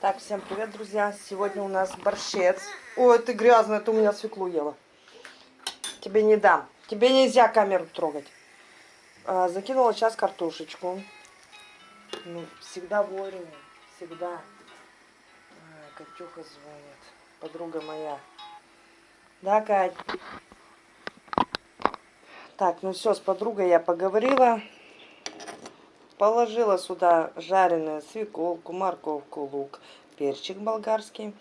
Так, всем привет, друзья. Сегодня у нас борщец. Ой, ты грязная, ты у меня свеклу ела. Тебе не дам. Тебе нельзя камеру трогать. А, закинула сейчас картошечку. Ну, всегда вовремя. Всегда. А, Катюха звонит. Подруга моя. Да, Кать? Так, ну все, с подругой я поговорила. Положила сюда жареную свеколку, морковку, лук, перчик болгарский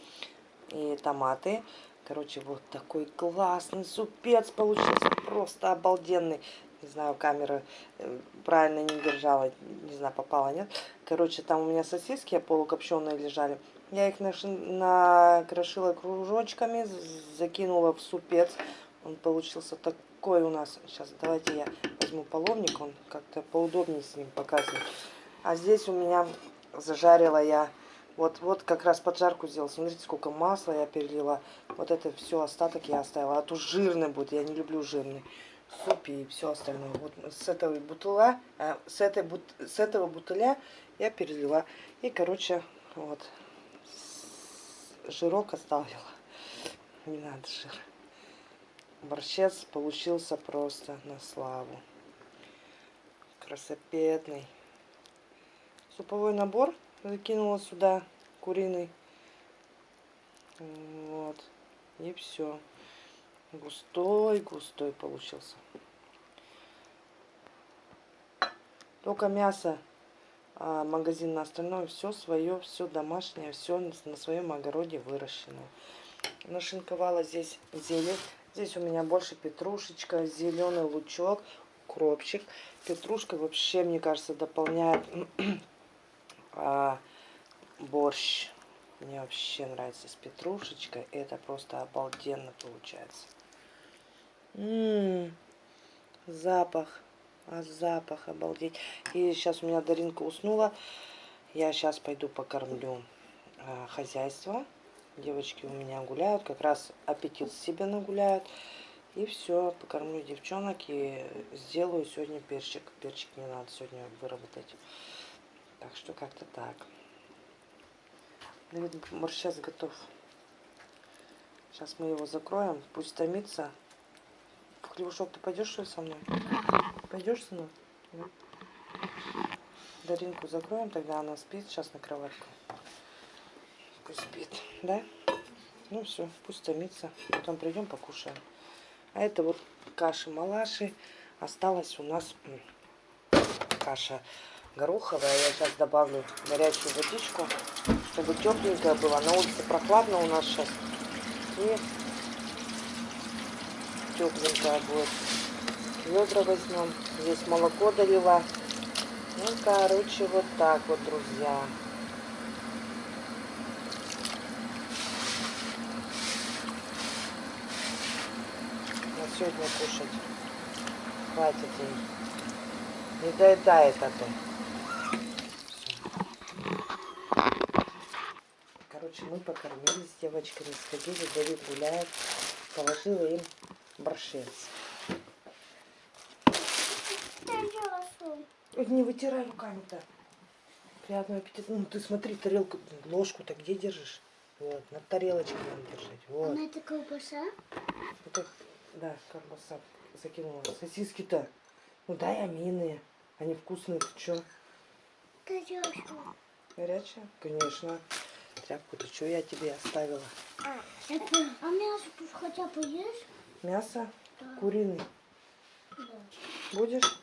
и томаты. Короче, вот такой классный супец получился, просто обалденный. Не знаю, камера э, правильно не держала, не знаю, попала, нет. Короче, там у меня сосиски полукопченые лежали. Я их накрошила кружочками, закинула в супец. Он получился такой у нас. Сейчас давайте я возьму половник, он как-то поудобнее с ним показывает. А здесь у меня зажарила я, вот, вот как раз поджарку сделала. Смотрите, сколько масла я перелила. Вот это все остаток я оставила. А то жирный будет, я не люблю жирный. Суп и все остальное. Вот с этого бутыля, а, с, этой, с этого бутыля я перелила. И, короче, вот, жирок оставила. Не надо жир. Борщец получился просто на славу. Красопетный. Суповой набор закинула сюда, куриный. Вот. И все. Густой, густой получился. Только мясо, а магазин на остальное, все свое, все домашнее, все на своем огороде выращенное. Нашинковала здесь зелень. Здесь у меня больше петрушечка, зеленый лучок, кропчик. Петрушка вообще, мне кажется, дополняет а, борщ. Мне вообще нравится с петрушечкой. Это просто обалденно получается. Ммм, запах. А запах, обалдеть. И сейчас у меня Даринка уснула. Я сейчас пойду покормлю а, хозяйство. Девочки у меня гуляют, как раз аппетит себе нагуляют. И все, покормлю девчонок и сделаю сегодня перчик. Перчик мне надо сегодня выработать. Так что как-то так. Наверное, сейчас готов. Сейчас мы его закроем, пусть томится. Хлебушок ты пойдешь что ли со мной? Пойдешь со мной? Даринку закроем, тогда она спит сейчас на кроватку пусть спит, да? Ну все, пусть томится. Потом придем покушаем. А это вот каши-малаши. Осталась у нас каша гороховая. Я сейчас добавлю горячую водичку, чтобы тепленькая была. На улице прохладно у нас сейчас. И тепленькая будет. Ведра возьмем. Здесь молоко долила. Ну, короче, вот так вот, друзья. Сегодня кушать. Хватит ей. Не доедает, а то. Короче, мы покормились с девочками, сходили, Давид гуляет. Положила им борщец. Не вытирай руками-то. Приятного аппетита. Ну, ты смотри, тарелку, ложку-то где держишь? Вот, на тарелочке надо держать. Вот. Она это колбаса? Это да, колбаса закинула. Сосиски-то. Ну дай амины. Они вкусные, ты чё? Горячая. Горячая? Конечно. Тряпку-то что я тебе оставила? А, а мясо тут хотя бы есть? Мясо? Да. Куриный. Да. Будешь?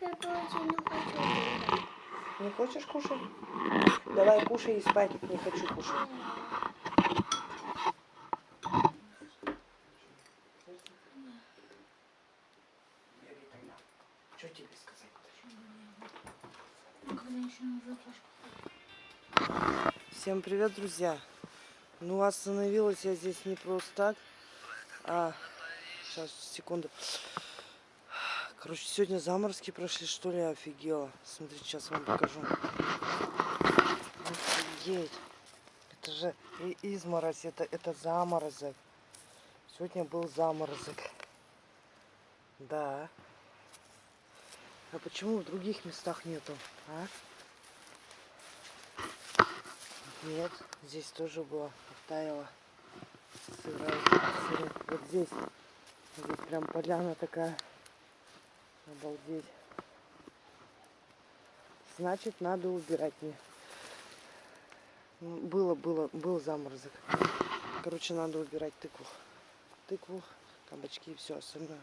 Я не хочу. Не хочешь кушать? Давай кушай и спать. Не хочу кушать. Всем привет, друзья! Ну, остановилась я здесь не просто так. А, сейчас, секунду. Короче, сегодня заморозки прошли, что ли, офигела. Смотрите, сейчас вам покажу. Офигеть! Это же и изморозь, это, это заморозок. Сегодня был заморозок. Да. А почему в других местах нету, а? Нет, здесь тоже было, сырая. Вот здесь, здесь прям поляна такая. Обалдеть. Значит, надо убирать мне. М, Было, было, был заморозок. Короче, надо убирать тыкву. Тыкву, кабачки и все остальное.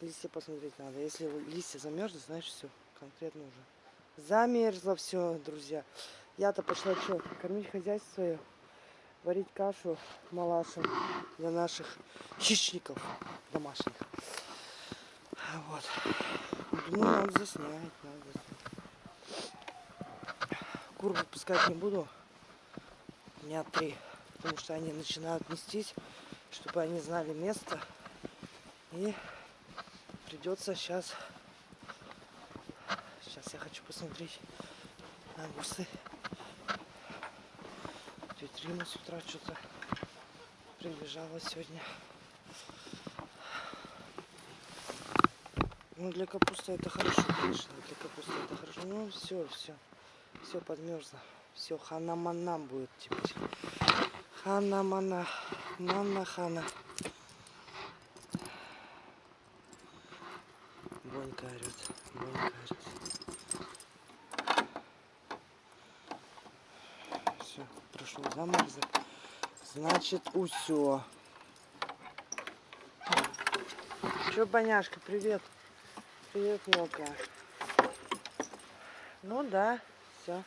Листья посмотреть надо. Если листья замерзнут, значит все, конкретно уже. Замерзло все, друзья. Я-то пошла что, кормить хозяйство свое, варить кашу малашу для наших хищников домашних. Вот. Думаю, надо заснять, надо заснять. Кур выпускать не буду. Дня три. Потому что они начинают нестись, чтобы они знали место. И придется сейчас... Сейчас я хочу посмотреть на огурцы. Рима с утра что-то прибежала сегодня. Ну, для капусты это хорошо, конечно. Для капусты это хорошо. Ну, все, все. Все подмерзло. Все, хана-мана будет теперь. Хана-мана. Мана-хана. Бонька орет. Бонька орет. Все, прошел заморозок. Значит, усё. Че, Боняшка, привет. Привет, мелкая. Ну да, все.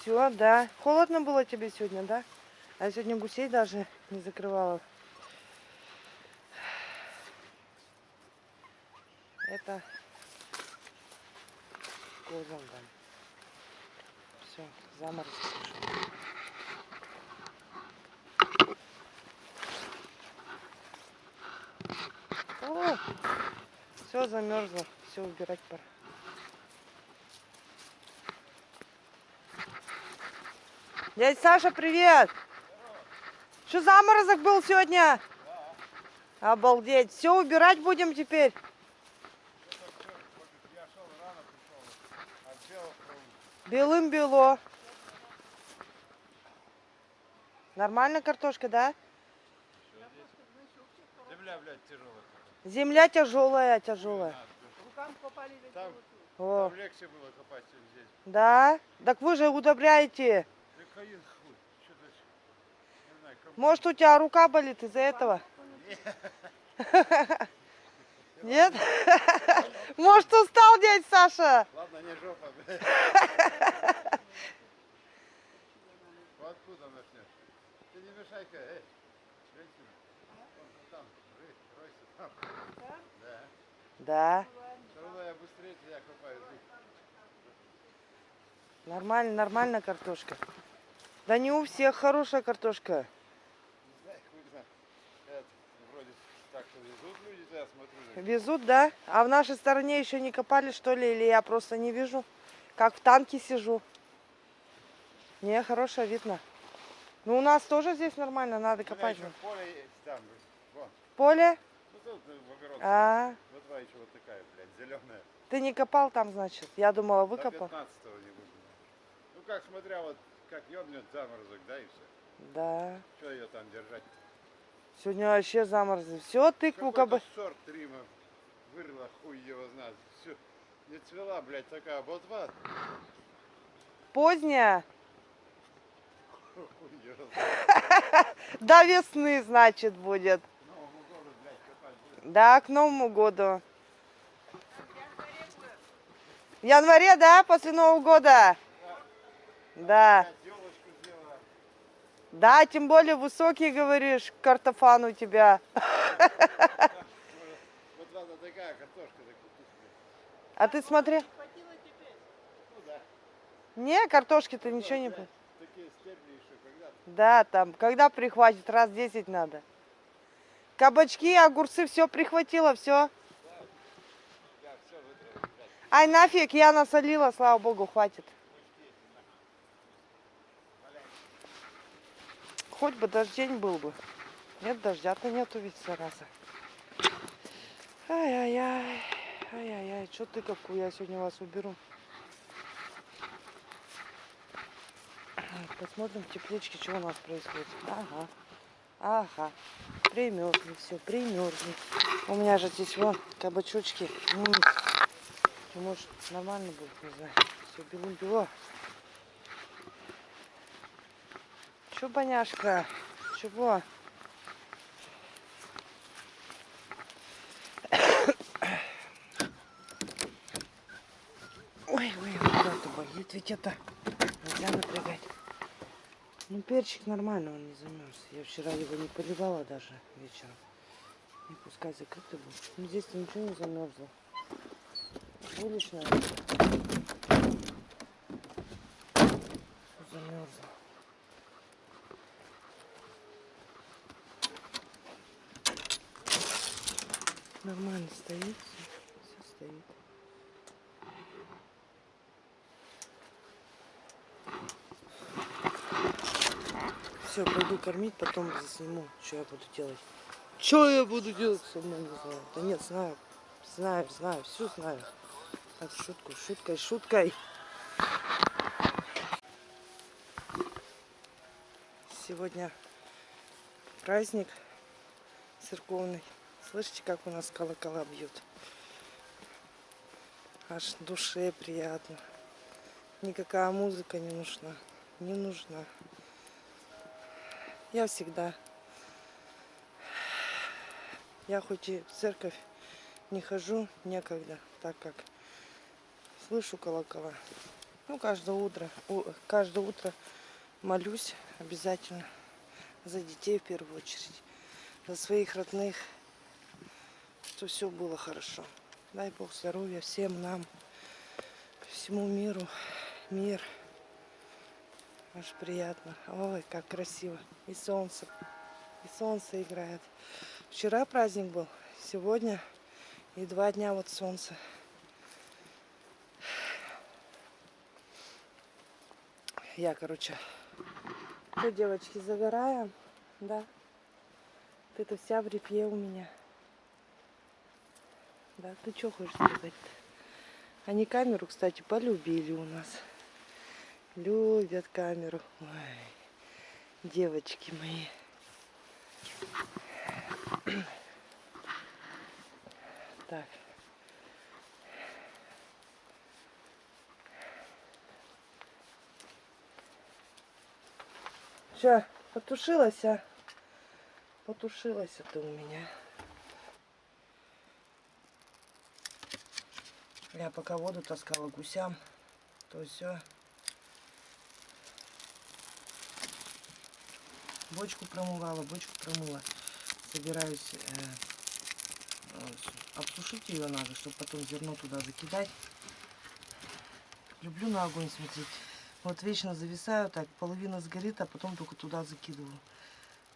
Все, да. Холодно было тебе сегодня, да? А я сегодня гусей даже не закрывала. Это козам дам. Пошел. О, все замерзло, все убирать пора. Дядя Саша, привет! Что заморозок был сегодня? Обалдеть. Все убирать будем теперь. Белым бело. Нормально картошка, да? Земля, блядь, тяжелая. Земля тяжелая, тяжелая. Там, О, там легче было копать, чем здесь. да? Так вы же удобряете. Да знаю, Может, у тебя рука болит из-за этого? Нет? Может, устал дядь Саша? Ладно, не жопа, откуда начнешь? Мешай-ка, эй, женщина. Там, ры, ройся там. Да. Да. Все равно я быстрее тебя копаю. Нормально, нормально картошка. Да не у всех хорошая картошка. Не знаю, хуй знает. Это, вроде так что везут люди, я смотрю. да. Везут, да? А в нашей стороне еще не копали, что ли? Или я просто не вижу? Как в танке сижу. Не, хорошая, видно. Ну, у нас тоже здесь нормально, надо копать. поле есть там, вон. Поле? Ну тут э, в огород. А, Вот два еще вот такая, блядь, зеленая. ты не копал там, значит? Я думала, До выкопал. 15 не буду. Ну как, смотря вот, как ёбнет заморозок, да, и все. Да. Что ее там держать? Сегодня вообще заморозы. Все, тыкву как бы. Какой-то сорт Рима вырла, хуй его знает. Все, не цвела, блядь, такая ботва. Поздняя. До весны, значит, будет. К Новому году, блядь, копать будет. Да, к Новому году. В январе, да, после Нового года? Да. Да, тем более высокий, говоришь, картофан у тебя. А ты смотри. Ну да. Не, картошки-то ничего не... Такие стебли. Да, там, когда прихватит, раз 10 надо. Кабачки, огурцы, все прихватило, все. Ай, нафиг, я насолила, слава богу, хватит. Хоть бы дождень был бы. Нет, дождя-то нету ведь, зараза. Ай-яй-яй. Ай-яй-яй. Что ты какую я сегодня вас уберу? Посмотрим в тепличке, что у нас происходит. Ага. Ага. Примерзли все, примерзли. У меня же здесь вон кабачочки. Может, нормально будет, не знаю. Все белым-бело. Чё, боняшка? Чего? Ой, ой, куда-то болит, ведь это нельзя напрягать. Ну, перчик нормально, он не замерз. Я вчера его не поливала даже вечером. И пускай закрытый был. Ну, здесь ничего не замерзло. Уличная. Замерзло. Нормально стоит, все, стоит. Все, пойду кормить, потом засниму, что я буду делать. Что я буду делать, сама не знаю. Да нет, знаю, знаю, знаю, все знаю. Так, шутку, шуткой, шуткой. Сегодня праздник церковный. Слышите, как у нас колокола бьют? Аж душе приятно. Никакая музыка не нужна. Не нужна. Я всегда. Я хоть и в церковь не хожу, некогда, так как слышу колокола. Ну, каждое утро, каждое утро молюсь обязательно за детей в первую очередь, за своих родных, что все было хорошо. Дай Бог здоровья всем нам, всему миру, мир. Аж приятно. Ой, как красиво. И солнце. И солнце играет. Вчера праздник был, сегодня и два дня вот солнце. Я, короче, что, девочки, загораем, да? Ты-то вся в репье у меня. Да, ты что хочешь сказать-то? Они камеру, кстати, полюбили у нас. Любят камеру. Ой, девочки мои. Так. Что, потушилась, а? Потушилась это у меня. Я пока воду таскала гусям, то все. Бочку промывала, бочку промыла. Собираюсь э, э, обсушить ее надо, чтобы потом зерно туда закидать. Люблю на огонь смотреть. Вот вечно зависаю так, половина сгорит, а потом только туда закидываю.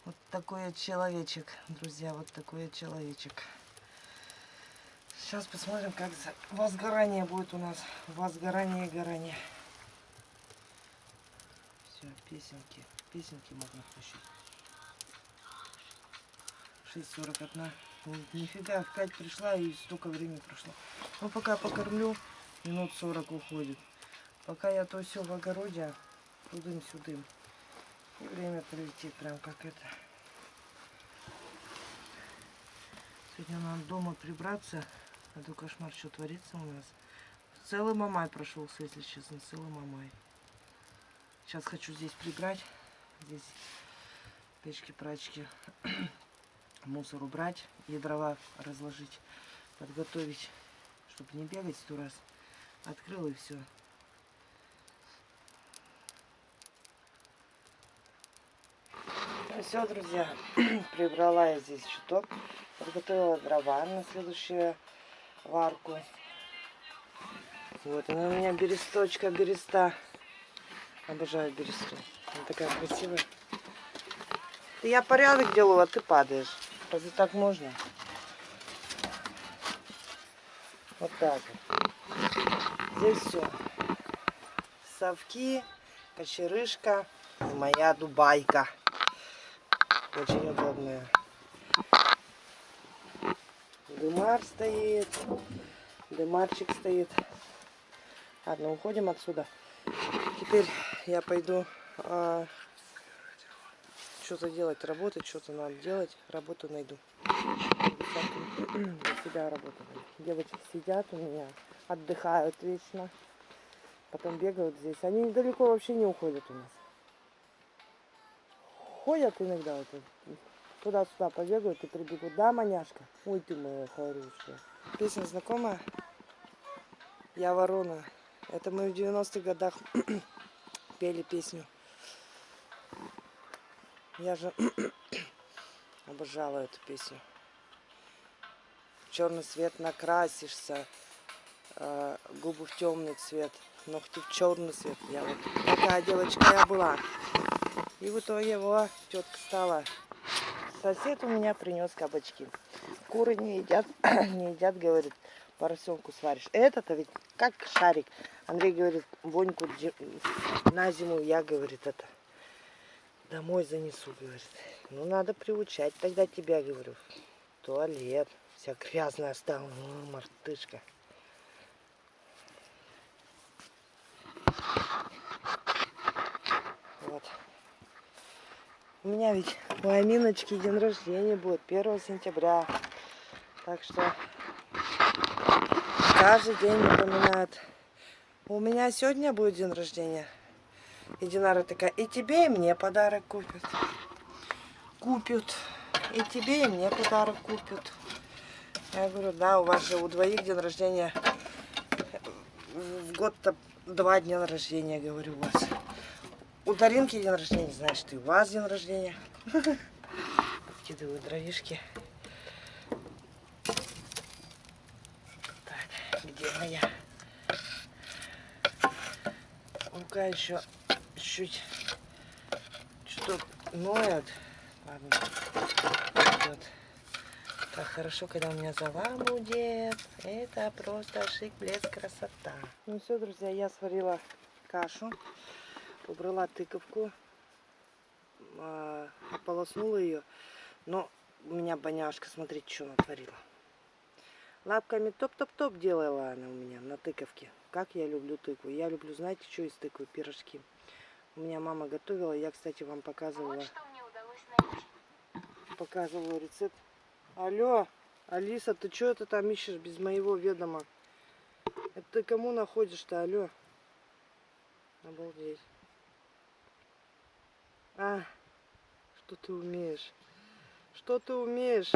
Вот такой я человечек, друзья, вот такой я человечек. Сейчас посмотрим, как возгорание будет у нас. Возгорание и горание. Песенки. Песенки можно включить. 6.41. Ни- Нифига, в 5 пришла и столько времени прошло. Ну, пока покормлю, минут 40 уходит. Пока я то все в огороде, тудым-сюдым. И время пролетит прям как это. Сегодня надо дома прибраться. А то кошмар, что творится у нас. Целый мамай прошелся, если честно, целый мамай. Сейчас хочу здесь прибрать. Здесь печки-прачки. Мусор убрать и дрова разложить. Подготовить, чтобы не бегать сто раз. Открыл и все. все, друзья, прибрала я здесь чуток, подготовила дрова на следующую варку. Вот она у меня бересточка, береста. Обожаю бересту. Она такая красивая. Я порядок делаю, а ты падаешь. Разве так можно? Вот так. Здесь все. Совки, кочерышка и моя дубайка. Очень удобная. Дымар стоит. Дымарчик стоит. Ладно, уходим отсюда. Теперь я пойду а, что-то делать, работать, что-то надо делать, работу найду. Для себя работу. Девочки сидят у меня, отдыхают вечно. Потом бегают здесь. Они недалеко вообще не уходят у нас. Ходят иногда вот, туда-сюда побегают и прибегут. Да, маняшка? Ой, ты моя хорошая. Песня знакомая? Я ворона. Это мы в 90-х годах пели песню. Я же обожала эту песню. Черный цвет накрасишься, э, губы в темный цвет, ногти в черный цвет. Я вот такая девочка я была. И в итоге его тетка стала. Сосед у меня принес кабачки. Куры не едят, не едят, говорит, поросенку сваришь. Это-то ведь как шарик. Андрей говорит, воньку на зиму я, говорит, это домой занесу, говорит. Ну, надо приучать тогда тебя, говорю. Туалет. Вся грязная стала. Ну, мартышка. Вот. У меня ведь у Аминочки день рождения будет 1 сентября. Так что каждый день напоминает. У меня сегодня будет день рождения. И Динара такая, и тебе, и мне подарок купят. Купят. И тебе, и мне подарок купят. Я говорю, да, у вас же у двоих день рождения. В год-то два дня рождения, говорю, у вас. У Даринки день рождения, значит, и у вас день рождения. Кидываю дровишки. Так, где моя? Рука еще чуть что-то ноет. Ладно, идет. Так хорошо, когда у меня зала будет. Это просто шик, блеск, красота. Ну все, друзья, я сварила кашу, убрала тыковку, а, ополоснула ее. Но у меня боняшка, смотрите, что натворила. Лапками топ-топ-топ делала она у меня на тыковке. Как я люблю тыкву. Я люблю, знаете, что из тыквы? Пирожки. У меня мама готовила. Я, кстати, вам показывала. Вот что мне удалось найти. Показывала рецепт. Алло, Алиса, ты что это там ищешь без моего ведома? Это ты кому находишь-то, алло? Обалдеть. А, что ты умеешь? Что ты умеешь?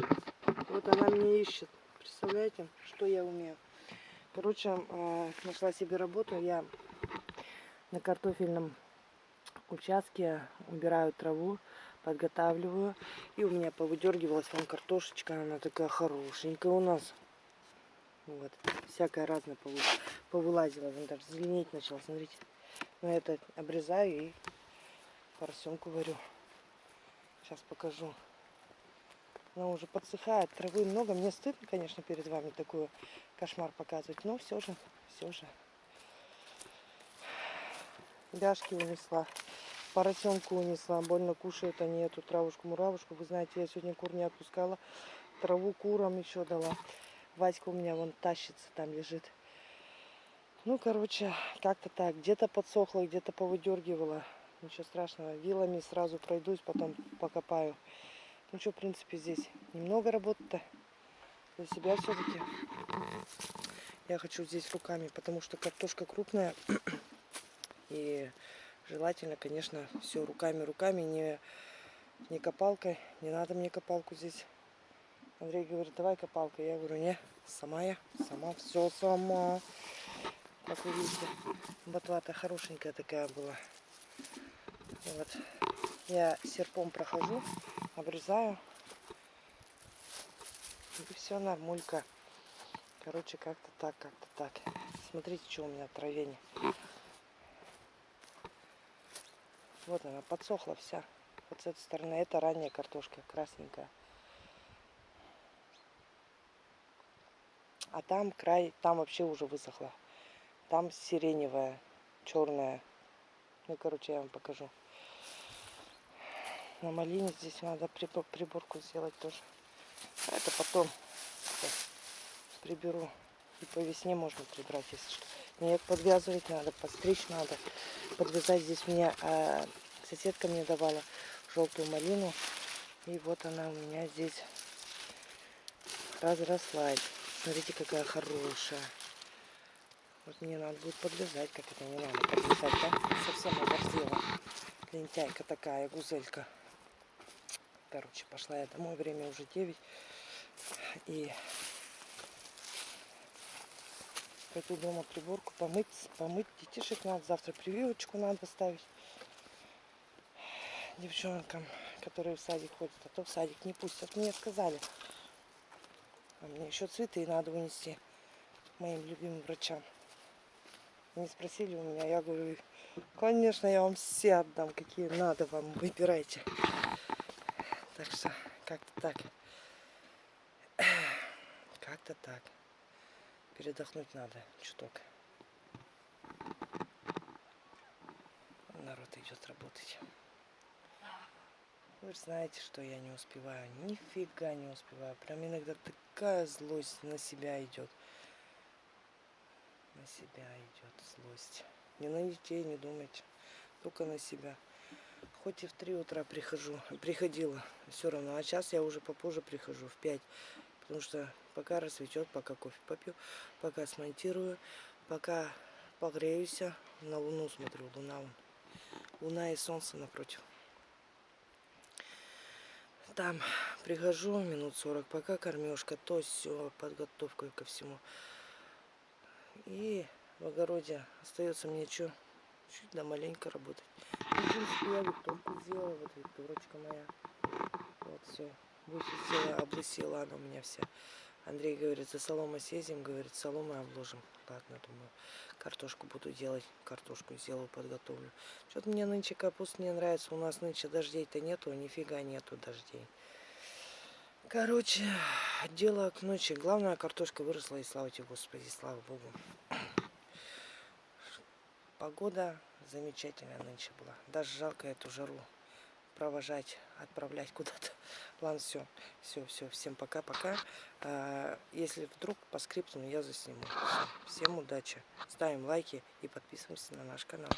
Вот она меня ищет. Представляете, что я умею? Короче, э, нашла себе работу. Я на картофельном участке убираю траву, подготавливаю. И у меня повыдергивалась вон картошечка. Она такая хорошенькая у нас. Вот. Всякая разная повы... повылазила. Вон даже зеленеть начала, смотрите. Но я это обрезаю и поросенку варю. Сейчас покажу. Она уже подсыхает, травы много. Мне стыдно, конечно, перед вами такой кошмар показывать, но все же, все же. Бяшки унесла, поросенку унесла, больно кушают они эту травушку-муравушку. Вы знаете, я сегодня кур не отпускала, траву курам еще дала. Васька у меня вон тащится, там лежит. Ну, короче, как-то так. Где-то подсохло, где-то повыдергивала. Ничего страшного. Вилами сразу пройдусь, потом покопаю. Ну что, в принципе, здесь немного работы-то для себя все-таки. Я хочу здесь руками, потому что картошка крупная. И желательно, конечно, все руками, руками, не, не копалкой. Не надо мне копалку здесь. Андрей говорит, давай копалка. Я говорю, не, сама я, сама, все сама. Как вы видите, ботва-то хорошенькая такая была. Вот. Я серпом прохожу, обрезаю. И все нормулька. Короче, как-то так, как-то так. Смотрите, что у меня травень. Вот она, подсохла вся. Вот с этой стороны. Это ранняя картошка, красненькая. А там край, там вообще уже высохла. Там сиреневая, черная. Ну, короче, я вам покажу. На малине здесь надо приборку сделать тоже. А это потом приберу. И по весне можно прибрать, если что. Нет, подвязывать надо, подстричь надо. Подвязать здесь мне э, Соседка мне давала желтую малину. И вот она у меня здесь разрослась. Смотрите, какая хорошая. Вот мне надо будет подлезать, как это не надо подлезать, да? Совсем оборзела. Лентяйка такая, гузелька. Короче, пошла я домой, время уже 9. И пойду дома приборку помыть, помыть детишек надо. Завтра прививочку надо ставить девчонкам, которые в садик ходят. А то в садик не пустят. Мне сказали. А мне еще цветы надо унести моим любимым врачам. Они спросили у меня, я говорю, конечно, я вам все отдам, какие надо вам, выбирайте. Так что как-то так. Как-то так. Передохнуть надо чуток. Народ идет работать. Вы знаете, что я не успеваю. Нифига не успеваю. Прям иногда такая злость на себя идет. На себя идет злость. Не на детей не думайте. Только на себя. Хоть и в 3 утра прихожу, приходила, все равно. А сейчас я уже попозже прихожу, в 5. Потому что пока рассветет, пока кофе попью, пока смонтирую, пока погреюсь, на луну смотрю, луна, луна и солнце напротив. Там прихожу минут 40, пока кормежка, то все, подготовка ко всему. И в огороде остается мне что? Чуть да маленько работать. Ну, в принципе, я викторку сделала, вот викторочка моя. Вот все. Высветила, облысила она у меня вся. Андрей говорит, за солома съездим, говорит, соломой обложим. Ладно, думаю, картошку буду делать, картошку сделаю, подготовлю. Что-то мне нынче капуста не нравится, у нас нынче дождей-то нету, нифига нету дождей. Короче, дело к ночи. Главное, картошка выросла, и слава тебе, Господи, слава Богу. Погода замечательная нынче была. Даже жалко эту жару провожать, отправлять куда-то. Ладно, все, все, все. Всем пока-пока. А, Если вдруг по скрипту я засниму. Всем удачи. Ставим лайки и подписываемся на наш канал.